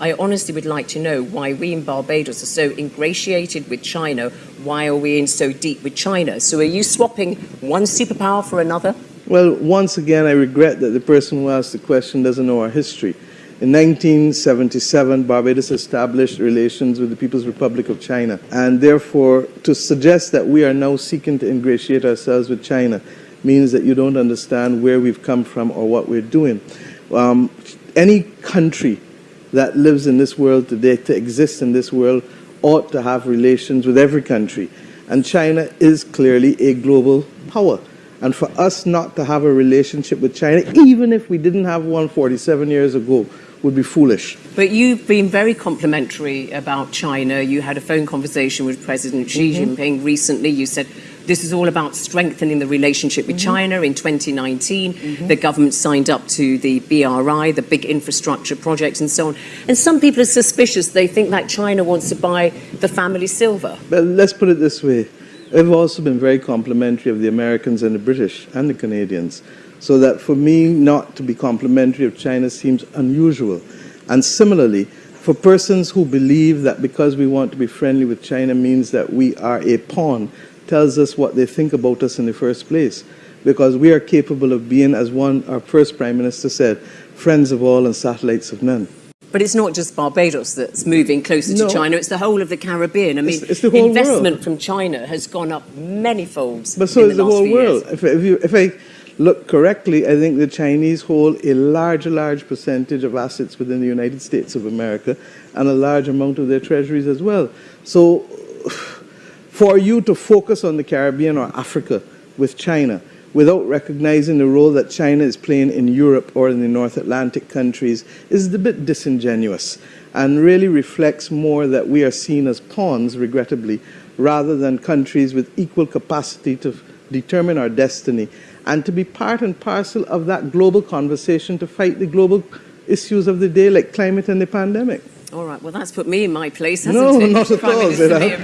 I honestly would like to know why we in Barbados are so ingratiated with China. Why are we in so deep with China? So are you swapping one superpower for another? Well, once again, I regret that the person who asked the question doesn't know our history. In 1977, Barbados established relations with the People's Republic of China. And therefore, to suggest that we are now seeking to ingratiate ourselves with China means that you don't understand where we've come from or what we're doing. Um, any country that lives in this world today, to exist in this world, ought to have relations with every country. And China is clearly a global power. And for us not to have a relationship with China, even if we didn't have one 47 years ago, would be foolish. But you've been very complimentary about China. You had a phone conversation with President Xi Mm-hmm. Jinping recently. You said this is all about strengthening the relationship with Mm-hmm. China. In 2019, the government signed up to the BRI, the big infrastructure projects, and so on. And some people are suspicious. They think that China wants to buy the family silver. But let's put it this way. I've also been very complimentary of the Americans and the British and the Canadians. So that for me not to be complimentary of China seems unusual. And similarly, for persons who believe that because we want to be friendly with China means that we are a pawn, tells us what they think about us in the first place. Because we are capable of being, as one, our first Prime Minister said, friends of all and satellites of none. But it's not just Barbados that's moving closer No. to China, it's the whole of the Caribbean. I mean, It's- it's the whole investment world. from China has gone up many folds. But so in is the, the whole world. If, if, you, if I look correctly, I think the Chinese hold a large, large percentage of assets within the United States of America and a large amount of their treasuries as well. So for you to focus on the Caribbean or Africa with China without recognizing the role that China is playing in Europe or in the North Atlantic countries is a bit disingenuous and really reflects more that we are seen as pawns, regrettably, rather than countries with equal capacity to determine our destiny and to be part and parcel of that global conversation to fight the global issues of the day like climate and the pandemic. All right, well, that's put me in my place, hasn't No, it? not at all, Minister Zira. Mia